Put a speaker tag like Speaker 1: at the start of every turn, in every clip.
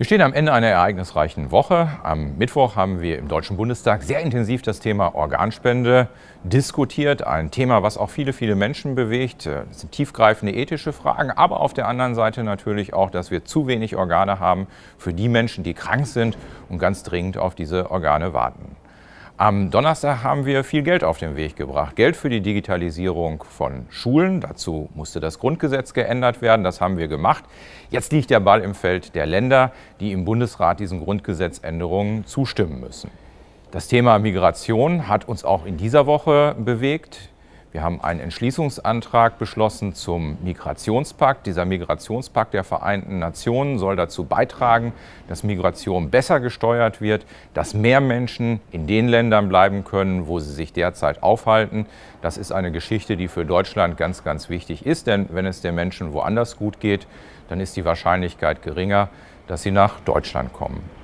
Speaker 1: Wir stehen am Ende einer ereignisreichen Woche. Am Mittwoch haben wir im Deutschen Bundestag sehr intensiv das Thema Organspende diskutiert. Ein Thema, was auch viele, viele Menschen bewegt. Das sind tiefgreifende ethische Fragen, aber auf der anderen Seite natürlich auch, dass wir zu wenig Organe haben für die Menschen, die krank sind und ganz dringend auf diese Organe warten. Am Donnerstag haben wir viel Geld auf den Weg gebracht. Geld für die Digitalisierung von Schulen. Dazu musste das Grundgesetz geändert werden. Das haben wir gemacht. Jetzt liegt der Ball im Feld der Länder, die im Bundesrat diesen Grundgesetzänderungen zustimmen müssen. Das Thema Migration hat uns auch in dieser Woche bewegt. Wir haben einen Entschließungsantrag beschlossen zum Migrationspakt. Dieser Migrationspakt der Vereinten Nationen soll dazu beitragen, dass Migration besser gesteuert wird, dass mehr Menschen in den Ländern bleiben können, wo sie sich derzeit aufhalten. Das ist eine Geschichte, die für Deutschland ganz, ganz wichtig ist, denn wenn es den Menschen woanders gut geht, dann ist die Wahrscheinlichkeit geringer, dass sie nach Deutschland kommen.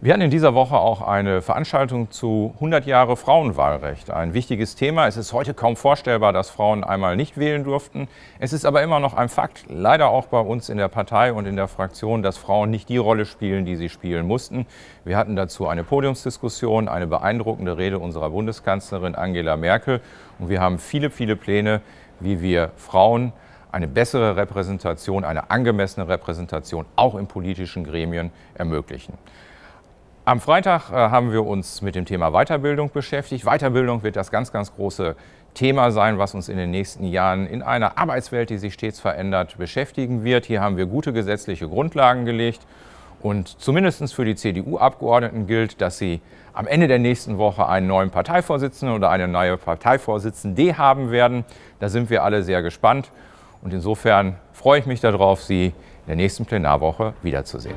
Speaker 1: Wir hatten in dieser Woche auch eine Veranstaltung zu 100 Jahre Frauenwahlrecht. Ein wichtiges Thema. Es ist heute kaum vorstellbar, dass Frauen einmal nicht wählen durften. Es ist aber immer noch ein Fakt, leider auch bei uns in der Partei und in der Fraktion, dass Frauen nicht die Rolle spielen, die sie spielen mussten. Wir hatten dazu eine Podiumsdiskussion, eine beeindruckende Rede unserer Bundeskanzlerin Angela Merkel. Und wir haben viele, viele Pläne, wie wir Frauen eine bessere Repräsentation, eine angemessene Repräsentation auch in politischen Gremien ermöglichen. Am Freitag äh, haben wir uns mit dem Thema Weiterbildung beschäftigt. Weiterbildung wird das ganz, ganz große Thema sein, was uns in den nächsten Jahren in einer Arbeitswelt, die sich stets verändert, beschäftigen wird. Hier haben wir gute gesetzliche Grundlagen gelegt. Und zumindest für die CDU-Abgeordneten gilt, dass sie am Ende der nächsten Woche einen neuen Parteivorsitzenden oder eine neue Parteivorsitzende haben werden. Da sind wir alle sehr gespannt. Und insofern freue ich mich darauf, Sie in der nächsten Plenarwoche wiederzusehen.